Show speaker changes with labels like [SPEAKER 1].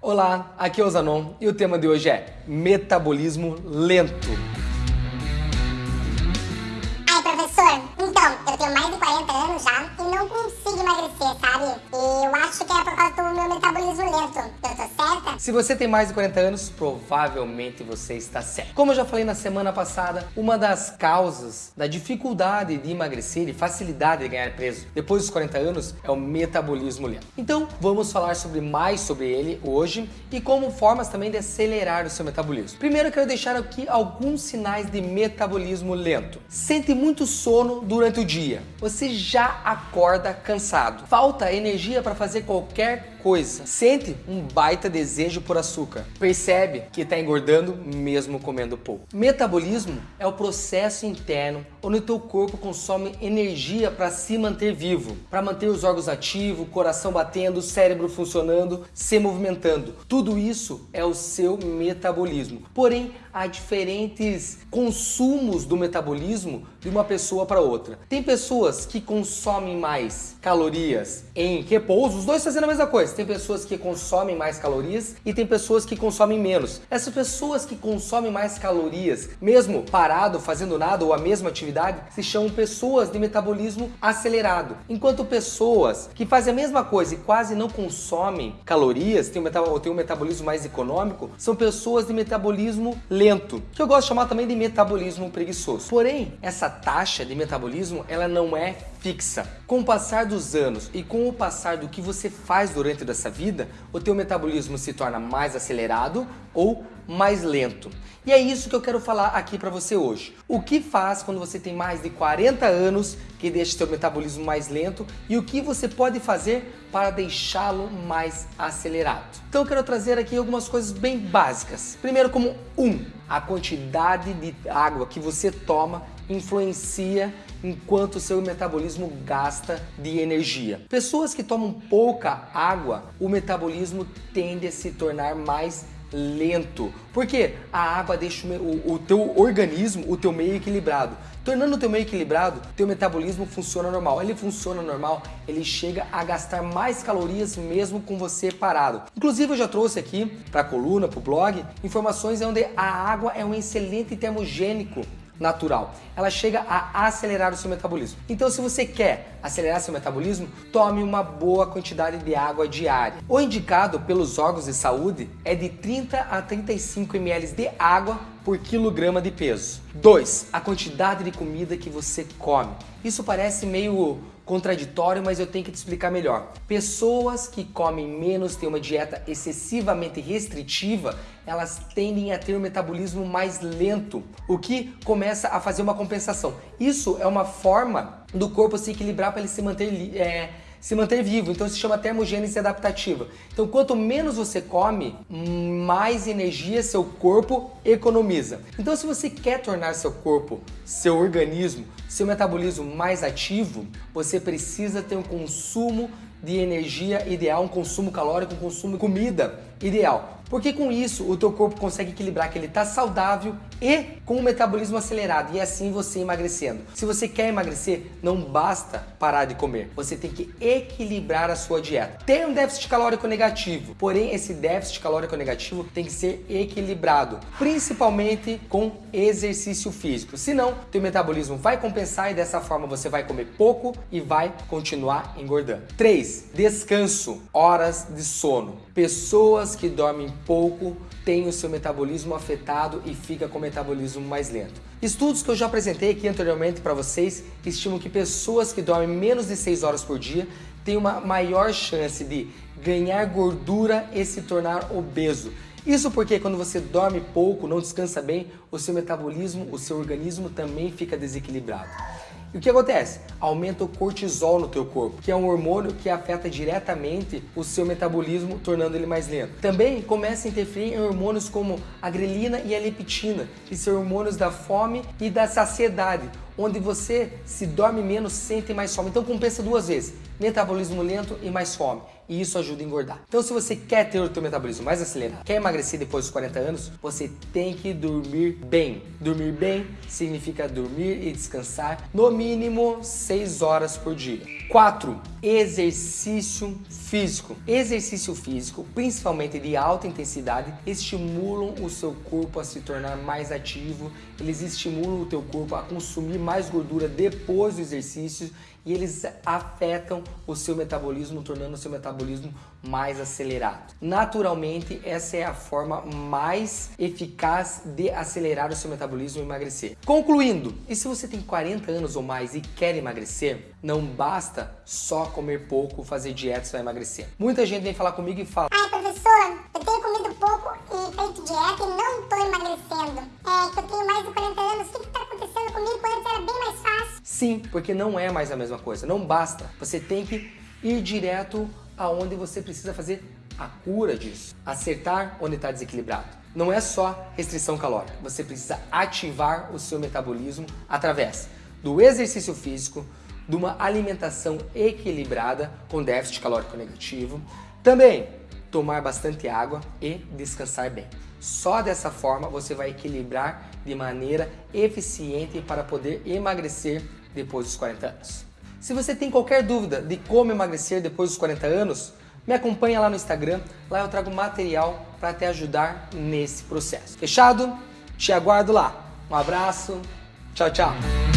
[SPEAKER 1] Olá, aqui é o Zanon e o tema de hoje é metabolismo lento. Se você tem mais de 40 anos, provavelmente você está certo. Como eu já falei na semana passada, uma das causas da dificuldade de emagrecer e facilidade de ganhar peso depois dos 40 anos é o metabolismo lento. Então, vamos falar sobre mais sobre ele hoje e como formas também de acelerar o seu metabolismo. Primeiro, eu quero deixar aqui alguns sinais de metabolismo lento. Sente muito sono durante o dia. Você já acorda cansado. Falta energia para fazer qualquer coisa. Sente um baita desejo por açúcar. Percebe que está engordando mesmo comendo pouco. Metabolismo é o processo interno onde o teu corpo consome energia para se manter vivo, para manter os órgãos ativos, coração batendo, cérebro funcionando, se movimentando. Tudo isso é o seu metabolismo. Porém, há diferentes consumos do metabolismo de uma pessoa para outra. Tem pessoas que consomem mais calorias em repouso, os dois fazendo a mesma coisa. Tem pessoas que consomem mais calorias e tem pessoas que consomem menos. Essas pessoas que consomem mais calorias, mesmo parado, fazendo nada ou a mesma atividade, se chamam pessoas de metabolismo acelerado. Enquanto pessoas que fazem a mesma coisa e quase não consomem calorias, têm um, têm um metabolismo mais econômico, são pessoas de metabolismo lento, que eu gosto de chamar também de metabolismo preguiçoso. Porém, essa taxa de metabolismo ela não é fixa. Com o passar dos anos e com o passar do que você faz durante dessa vida, o teu metabolismo se torna mais acelerado ou mais lento. E é isso que eu quero falar aqui para você hoje. O que faz quando você tem mais de 40 anos que deixa seu metabolismo mais lento e o que você pode fazer para deixá-lo mais acelerado. Então eu quero trazer aqui algumas coisas bem básicas. Primeiro como um, a quantidade de água que você toma influencia enquanto o seu metabolismo gasta de energia. Pessoas que tomam pouca água, o metabolismo tende a se tornar mais lento. Porque a água deixa o, o teu organismo, o teu meio equilibrado. Tornando o teu meio equilibrado, teu metabolismo funciona normal. Ele funciona normal, ele chega a gastar mais calorias mesmo com você parado. Inclusive eu já trouxe aqui para a coluna, para o blog, informações onde a água é um excelente termogênico natural. Ela chega a acelerar o seu metabolismo. Então, se você quer acelerar seu metabolismo, tome uma boa quantidade de água diária. O indicado pelos órgãos de saúde é de 30 a 35 ml de água por quilograma de peso. 2. A quantidade de comida que você come. Isso parece meio contraditório, mas eu tenho que te explicar melhor. Pessoas que comem menos, têm uma dieta excessivamente restritiva, elas tendem a ter um metabolismo mais lento, o que começa a fazer uma compensação. Isso é uma forma do corpo se equilibrar para ele se manter é, se manter vivo. Então se chama termogênese adaptativa. Então quanto menos você come, mais energia seu corpo economiza. Então se você quer tornar seu corpo, seu organismo, seu metabolismo mais ativo, você precisa ter um consumo de energia ideal, um consumo calórico, um consumo de comida ideal. Porque com isso o teu corpo consegue equilibrar que ele está saudável e com o metabolismo acelerado e assim você emagrecendo. Se você quer emagrecer, não basta parar de comer, você tem que equilibrar a sua dieta. Tem um déficit calórico negativo, porém esse déficit calórico negativo tem que ser equilibrado, principalmente com exercício físico. Senão, teu metabolismo vai compensar e dessa forma você vai comer pouco e vai continuar engordando. 3. Descanso, horas de sono. Pessoas que dormem pouco têm o seu metabolismo afetado e fica com o metabolismo mais lento. Estudos que eu já apresentei aqui anteriormente para vocês estimam que pessoas que dormem menos de 6 horas por dia têm uma maior chance de ganhar gordura e se tornar obeso. Isso porque quando você dorme pouco, não descansa bem, o seu metabolismo, o seu organismo também fica desequilibrado. E o que acontece? Aumenta o cortisol no teu corpo, que é um hormônio que afeta diretamente o seu metabolismo, tornando ele mais lento. Também começa a interferir em hormônios como a grelina e a leptina, que são hormônios da fome e da saciedade, onde você se dorme menos, sente mais fome. Então compensa duas vezes, metabolismo lento e mais fome. E isso ajuda a engordar. Então se você quer ter o teu metabolismo mais acelerado, quer emagrecer depois dos 40 anos, você tem que dormir bem. Dormir bem significa dormir e descansar no mínimo 6 horas por dia. 4. Exercício físico. Exercício físico, principalmente de alta intensidade, estimulam o seu corpo a se tornar mais ativo, eles estimulam o teu corpo a consumir mais gordura depois do exercício e eles afetam o seu metabolismo, tornando o seu metabolismo mais acelerado. Naturalmente, essa é a forma mais eficaz de acelerar o seu metabolismo e emagrecer. Concluindo, e se você tem 40 anos ou mais e quer emagrecer, não basta só comer pouco, fazer dieta e vai emagrecer. Muita gente vem falar comigo e fala
[SPEAKER 2] Ai professor, eu tenho comido pouco e feito dieta e não estou emagrecendo. É que eu tenho mais de 40 anos, o que está acontecendo comigo quando era bem mais fácil?
[SPEAKER 1] Sim, porque não é mais a mesma coisa, não basta. Você tem que ir direto aonde você precisa fazer a cura disso. Acertar onde está desequilibrado. Não é só restrição calórica, você precisa ativar o seu metabolismo através do exercício físico, de uma alimentação equilibrada com déficit calórico negativo, também tomar bastante água e descansar bem. Só dessa forma você vai equilibrar de maneira eficiente para poder emagrecer depois dos 40 anos. Se você tem qualquer dúvida de como emagrecer depois dos 40 anos, me acompanha lá no Instagram, lá eu trago material para te ajudar nesse processo. Fechado? Te aguardo lá. Um abraço, tchau, tchau!